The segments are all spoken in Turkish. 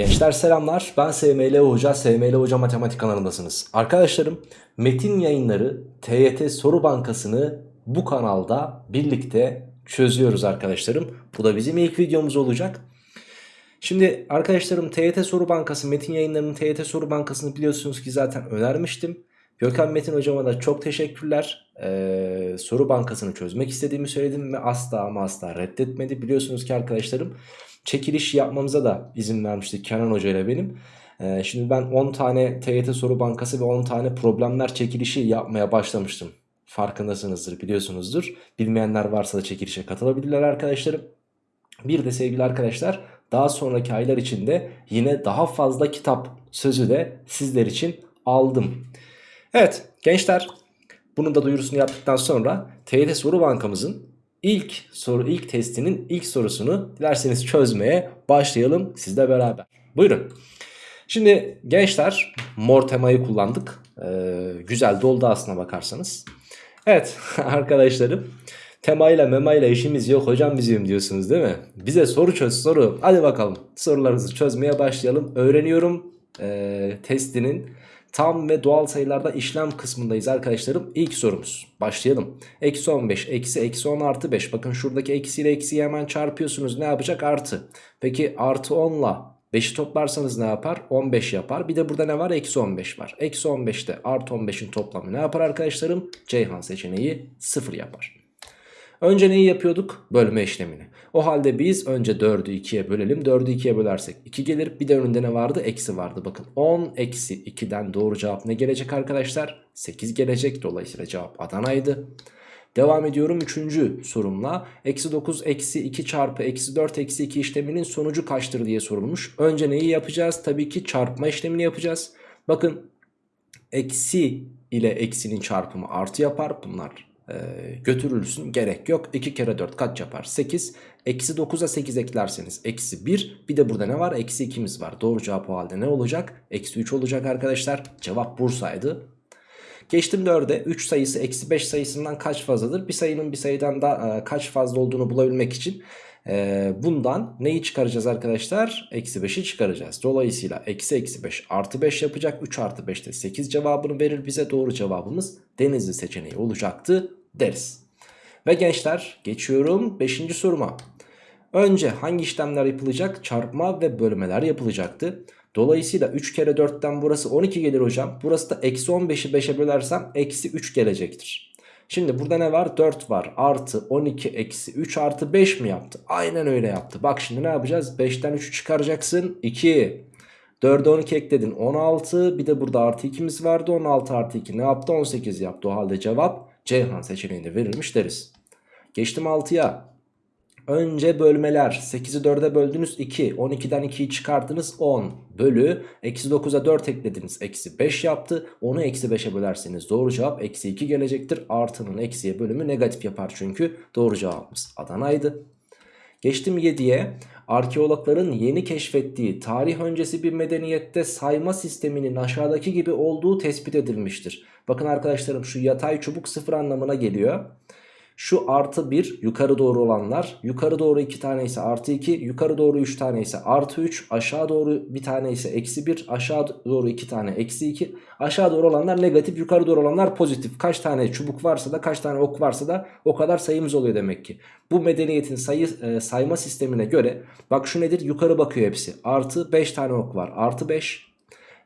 Gençler selamlar. Ben SML Hoca, SML Hoca Matematik kanalındasınız. Arkadaşlarım, Metin Yayınları TYT Soru Bankası'nı bu kanalda birlikte çözüyoruz arkadaşlarım. Bu da bizim ilk videomuz olacak. Şimdi arkadaşlarım TYT Soru Bankası, Metin Yayınları'nın TYT Soru Bankası'nı biliyorsunuz ki zaten önermiştim. Gökhan Metin hocama da çok teşekkürler. Ee, soru bankasını çözmek istediğimi söyledim ve asla ama asla reddetmedi. Biliyorsunuz ki arkadaşlarım çekiliş yapmamıza da izin vermiştik Kenan Hoca ile benim. Ee, şimdi ben 10 tane TYT soru bankası ve 10 tane problemler çekilişi yapmaya başlamıştım. Farkındasınızdır biliyorsunuzdur. Bilmeyenler varsa da çekilişe katılabilirler arkadaşlarım. Bir de sevgili arkadaşlar daha sonraki aylar içinde yine daha fazla kitap sözü de sizler için aldım. Evet gençler bunun da duyurusunu yaptıktan sonra TYT soru bankamızın ilk soru ilk testinin ilk sorusunu dilerseniz çözmeye başlayalım sizle beraber. Buyurun. Şimdi gençler mor temayı kullandık. Ee, güzel doldu aslına bakarsanız. Evet arkadaşlarım temayla memayla işimiz yok hocam bizim diyorsunuz değil mi? Bize soru çöz soru. Hadi bakalım sorularınızı çözmeye başlayalım. Öğreniyorum ee, testinin tam ve doğal sayılarda işlem kısmındayız arkadaşlarım. İlk sorumuz. Başlayalım. Eksi 15, eksi, eksi 10 artı 5. Bakın şuradaki eksiyle eksiyi hemen çarpıyorsunuz. Ne yapacak? Artı. Peki artı 10 ile 5'i toplarsanız ne yapar? 15 yapar. Bir de burada ne var? Eksi 15 var. Eksi 15'te artı 15'in toplamı ne yapar arkadaşlarım? Ceyhan seçeneği 0 yapar. Önce neyi yapıyorduk? Bölme işlemini. O halde biz önce 4'ü 2'ye bölelim. 4'ü 2'ye bölersek 2 gelir. Bir de önünde ne vardı? Eksi vardı. Bakın 10 eksi 2'den doğru cevap ne gelecek arkadaşlar? 8 gelecek. Dolayısıyla cevap Adana'ydı. Devam ediyorum 3. sorumla. Eksi 9 eksi 2 çarpı eksi 4 eksi 2 işleminin sonucu kaçtır diye sorulmuş. Önce neyi yapacağız? Tabii ki çarpma işlemini yapacağız. Bakın eksi ile eksinin çarpımı artı yapar. Bunlar götürülsün gerek yok. 2 kere 4 kaç yapar? 8. Eksi 9'a 8 eklerseniz eksi 1. Bir de burada ne var? Eksi 2'miz var. Doğru cevap o halde ne olacak? Eksi 3 olacak arkadaşlar. Cevap Bursa'ydı. Geçtim 4'e 3 sayısı eksi 5 sayısından kaç fazladır? Bir sayının bir sayıdan da e, kaç fazla olduğunu bulabilmek için e, bundan neyi çıkaracağız arkadaşlar? Eksi 5'i çıkaracağız. Dolayısıyla eksi eksi 5 artı 5 yapacak. 3 artı 5 de 8 cevabını verir bize. Doğru cevabımız denizli seçeneği olacaktı deriz. Ve gençler geçiyorum 5. soruma. Önce hangi işlemler yapılacak? Çarpma ve bölmeler yapılacaktı. Dolayısıyla 3 kere 4'ten burası 12 gelir hocam. Burası da eksi 15'i 5'e bölersem eksi 3 gelecektir. Şimdi burada ne var? 4 var. Artı 12 eksi 3 artı 5 mi yaptı? Aynen öyle yaptı. Bak şimdi ne yapacağız? 5'ten 3'ü çıkaracaksın. 2. 4'e 12 ekledin. 16. Bir de burada artı 2'miz vardı. 16 artı 2 ne yaptı? 18 yaptı. O halde cevap Ceyhan seçeneğinde verilmiş deriz. Geçtim 6'ya. Önce bölmeler 8'i 4'e böldünüz 2 12'den 2'yi çıkarttınız 10 bölü eksi 9'a 4 eklediniz eksi 5 yaptı 10'u eksi 5'e bölerseniz doğru cevap eksi 2 gelecektir artının eksiye bölümü negatif yapar çünkü doğru cevabımız Adana'ydı. Geçtim 7'ye arkeologların yeni keşfettiği tarih öncesi bir medeniyette sayma sisteminin aşağıdaki gibi olduğu tespit edilmiştir. Bakın arkadaşlarım şu yatay çubuk sıfır anlamına geliyor. Şu artı 1 yukarı doğru olanlar. Yukarı doğru 2 tane ise artı 2 yukarı doğru 3 tane ise artı 3 aşağı doğru bir tane ise eksi 1 aşağı doğru 2 tane eksi 2 aşağı doğru olanlar negatif yukarı doğru olanlar pozitif. Kaç tane çubuk varsa da kaç tane ok varsa da o kadar sayımız oluyor demek ki. Bu medeniyetin sayı e, sayma sistemine göre bak şu nedir? Yukarı bakıyor hepsi. Artı 5 tane ok var. Artı 5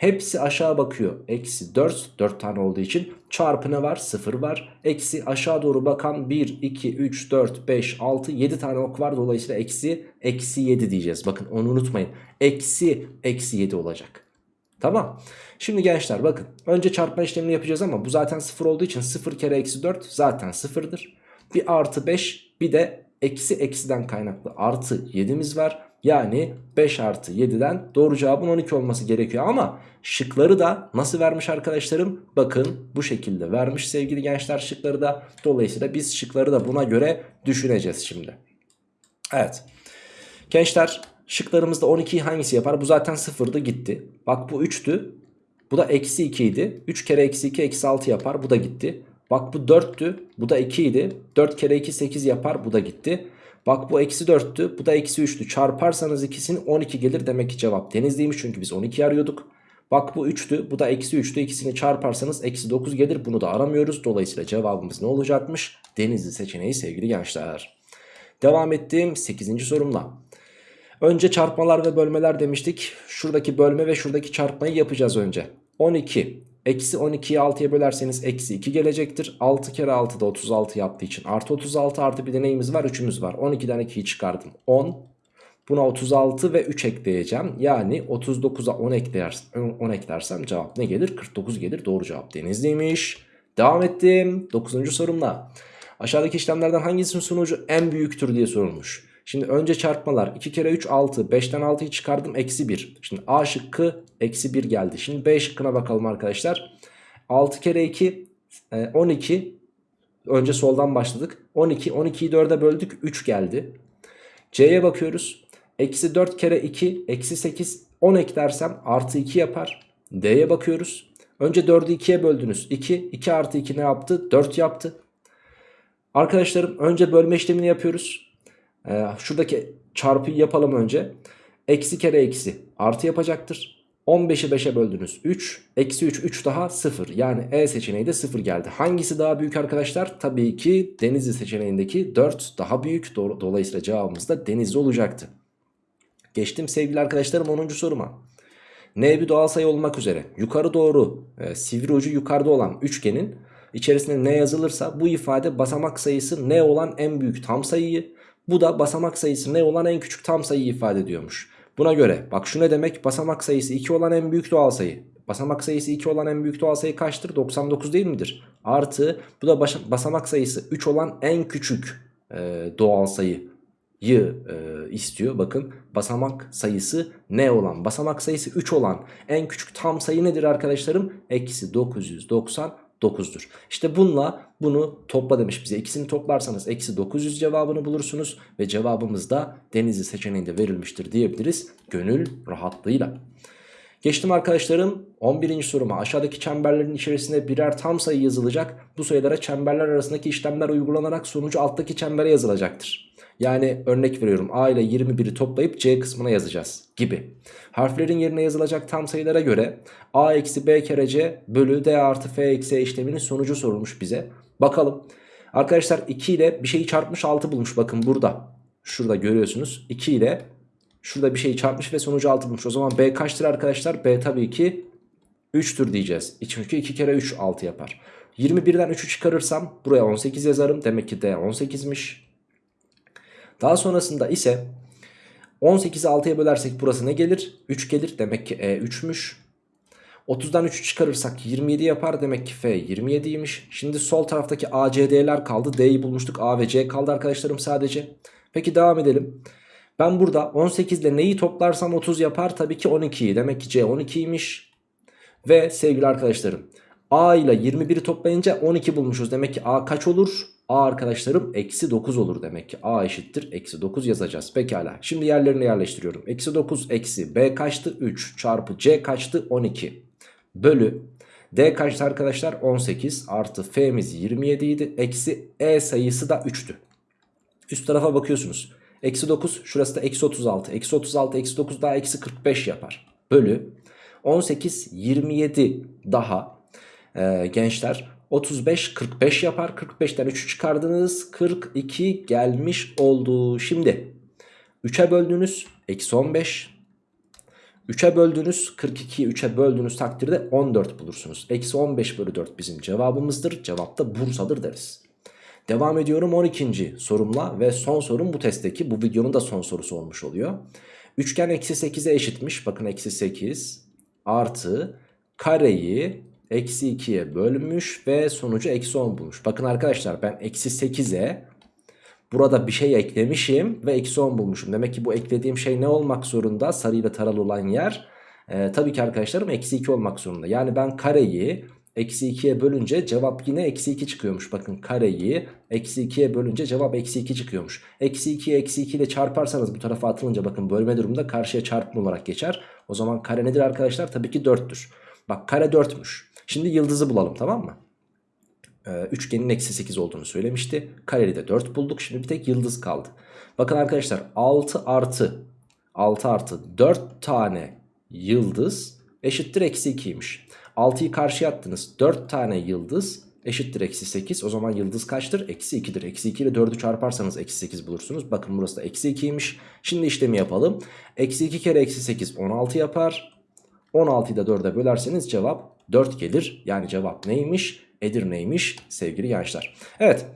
Hepsi aşağı bakıyor. Eksi 4. 4 tane olduğu için. Çarpı ne var? 0 var. Eksi aşağı doğru bakan 1, 2, 3, 4, 5, 6, 7 tane ok var. Dolayısıyla eksi, eksi 7 diyeceğiz. Bakın onu unutmayın. Eksi, eksi 7 olacak. Tamam. Şimdi gençler bakın. Önce çarpma işlemini yapacağız ama bu zaten 0 olduğu için 0 kere eksi 4 zaten 0'dır. Bir artı 5 bir de eksi eksiden kaynaklı artı 7'miz var. Yani 5 artı 7'den doğru cevabın 12 olması gerekiyor ama şıkları da nasıl vermiş arkadaşlarım? Bakın bu şekilde vermiş sevgili gençler şıkları da. Dolayısıyla biz şıkları da buna göre düşüneceğiz şimdi. Evet. Gençler şıklarımızda 12'yi hangisi yapar? Bu zaten sıfırdı gitti. Bak bu 3'tü. Bu da eksi 2 idi. 3 kere eksi 2 eksi 6 yapar. Bu da gitti. Bak bu 4'tü. Bu da 2 idi. 4 kere 2 8 yapar. Bu da gitti. Bak bu eksi 4'tü bu da eksi 3'tü. Çarparsanız ikisini 12 gelir demek ki cevap denizliymiş çünkü biz 12 arıyorduk. Bak bu 3'tü bu da eksi 3'tü ikisini çarparsanız eksi 9 gelir bunu da aramıyoruz. Dolayısıyla cevabımız ne olacakmış? Denizli seçeneği sevgili gençler. Devam ettiğim 8. sorumla. Önce çarpmalar ve bölmeler demiştik. Şuradaki bölme ve şuradaki çarpmayı yapacağız önce. 12 Eksi 12'yi 6'ya bölerseniz eksi 2 gelecektir. 6 kere 6 da 36 yaptığı için artı 36 artı bir de neyimiz var? 3'ümüz var. 12'den 2'yi çıkardım. 10. Buna 36 ve 3 ekleyeceğim. Yani 39'a 10, ekler, 10 eklersem cevap ne gelir? 49 gelir. Doğru cevap Denizli'ymiş. Devam ettim. 9. sorumla. Aşağıdaki işlemlerden hangisinin sonucu en büyüktür diye sorulmuş. Şimdi önce çarpmalar. 2 kere 3 6 5'ten 6'yı çıkardım eksi 1 Şimdi A şıkkı eksi 1 geldi. Şimdi B şıkkına bakalım arkadaşlar. 6 kere 2 12 e, Önce soldan başladık. 12 12'yi 4'e böldük 3 geldi. C'ye bakıyoruz. Eksi 4 kere 2 eksi 8 10 eklersem artı 2 yapar. D'ye bakıyoruz. Önce 4'ü 2'ye böldünüz. 2 2 artı 2 ne yaptı? 4 yaptı. Arkadaşlarım önce bölme işlemini yapıyoruz ee, şuradaki çarpıyı yapalım önce. Eksi kere eksi artı yapacaktır. 15'i 5'e böldünüz 3. Eksi 3 3 daha 0. Yani E seçeneği de 0 geldi. Hangisi daha büyük arkadaşlar? Tabii ki Denizli seçeneğindeki 4 daha büyük. Dolayısıyla cevabımız da Denizli olacaktı. Geçtim sevgili arkadaşlarım 10. soruma. N bir doğal sayı olmak üzere yukarı doğru e, sivri ucu yukarıda olan üçgenin içerisinde ne yazılırsa bu ifade basamak sayısı ne olan en büyük tam sayıyı bu da basamak sayısı ne olan en küçük tam sayıyı ifade ediyormuş. Buna göre bak şu ne demek basamak sayısı 2 olan en büyük doğal sayı. Basamak sayısı 2 olan en büyük doğal sayı kaçtır? 99 değil midir? Artı bu da basamak sayısı 3 olan en küçük e, doğal sayıyı e, istiyor. Bakın basamak sayısı ne olan? Basamak sayısı 3 olan en küçük tam sayı nedir arkadaşlarım? Eksi 990 9'dur. İşte bununla bunu topla demiş bize. İkisini toplarsanız eksi 900 cevabını bulursunuz. Ve cevabımız da denizli seçeneğinde verilmiştir diyebiliriz. Gönül rahatlığıyla. Geçtim arkadaşlarım 11. soruma aşağıdaki çemberlerin içerisinde birer tam sayı yazılacak. Bu sayılara çemberler arasındaki işlemler uygulanarak sonucu alttaki çembere yazılacaktır. Yani örnek veriyorum A ile 21'i toplayıp C kısmına yazacağız gibi. Harflerin yerine yazılacak tam sayılara göre A eksi B kere C bölü D artı F eksi E işleminin sonucu sorulmuş bize. Bakalım. Arkadaşlar 2 ile bir şeyi çarpmış 6 bulmuş bakın burada. Şurada görüyorsunuz. 2 ile şurada bir şeyi çarpmış ve sonucu 6 bulmuş. O zaman B kaçtır arkadaşlar? B tabii ki 3'tür diyeceğiz. Çünkü 2 kere 3 6 yapar. 21'den 3'ü çıkarırsam buraya 18 yazarım. Demek ki D 18'miş. Daha sonrasında ise 18'i 6'ya bölersek burası ne gelir? 3 gelir. Demek ki E 3'müş. 30'dan 3'ü çıkarırsak 27 yapar. Demek ki F 27'ymiş. Şimdi sol taraftaki A, C, D'ler kaldı. D'yi bulmuştuk. A ve C kaldı arkadaşlarım sadece. Peki devam edelim. Ben burada 18 ile neyi toplarsam 30 yapar? Tabii ki 12'yi. Demek ki C 12'ymiş. Ve sevgili arkadaşlarım A ile 21'i toplayınca 12 bulmuşuz. Demek ki A kaç olur? A arkadaşlarım eksi 9 olur demek ki. A eşittir eksi 9 yazacağız. Pekala. Şimdi yerlerine yerleştiriyorum. Eksi 9 eksi B kaçtı? 3 çarpı C kaçtı? 12 bölü D kaçtı arkadaşlar? 18 artı F'miz 27 idi. Eksi E sayısı da 3'tü. Üst tarafa bakıyorsunuz. Eksi 9 şurası da eksi 36. Eksi 36 eksi 9 daha eksi 45 yapar. Bölü 18 27 daha e, gençler. 35 45 yapar. 45'ten 3'ü çıkardınız. 42 gelmiş oldu. Şimdi 3'e böldünüz eksi 15 3'e böldünüz 42'yi 3'e böldüğünüz takdirde 14 bulursunuz. Eksi 15 bölü 4 bizim cevabımızdır. Cevap da Bursa'dır deriz Devam ediyorum 12. sorumla ve son sorum bu testteki bu videonun da son sorusu olmuş oluyor. Üçgen eksi 8'e eşitmiş bakın eksi 8 artı kareyi eksi 2'ye bölmüş ve sonucu eksi 10 bulmuş. Bakın arkadaşlar ben eksi 8'e burada bir şey eklemişim ve eksi 10 bulmuşum. Demek ki bu eklediğim şey ne olmak zorunda? Sarıyla taralı olan yer. Ee, tabii ki arkadaşlarım eksi 2 olmak zorunda. Yani ben kareyi eksi 2'ye bölünce cevap yine eksi 2 çıkıyormuş. Bakın kareyi eksi 2'ye bölünce cevap eksi 2 çıkıyormuş. Eksi 2'yi eksi 2 ile çarparsanız bu tarafa atılınca bakın bölme durumunda karşıya çarpım olarak geçer. O zaman kare nedir arkadaşlar? Tabii ki 4'tür. Bak kare 4'müş. Şimdi yıldızı bulalım tamam mı? e, üçgenin eksi 8 olduğunu söylemişti. Kareli de 4 bulduk. Şimdi bir tek yıldız kaldı. Bakın arkadaşlar 6 artı 6 artı 4 tane yıldız eşittir eksi 2'ymiş. 6'yı karşıya attınız. 4 tane yıldız eşittir eksi 8. O zaman yıldız kaçtır? Eksi 2'dir. Eksi 2 ile 4'ü çarparsanız eksi 8 bulursunuz. Bakın burası da eksi 2'ymiş. Şimdi işlemi yapalım. Eksi 2 kere eksi 8 16 yapar. 16'yı da 4'e bölerseniz cevap 4 gelir. Yani cevap neymiş? Edirne'ymiş sevgili gençler. Evet.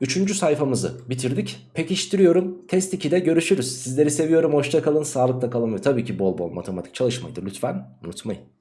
Üçüncü sayfamızı bitirdik. Pekiştiriyorum. Test 2'de görüşürüz. Sizleri seviyorum. Hoşça kalın. Sağlıkla kalın ve tabii ki bol bol matematik çalışmayı da lütfen unutmayın.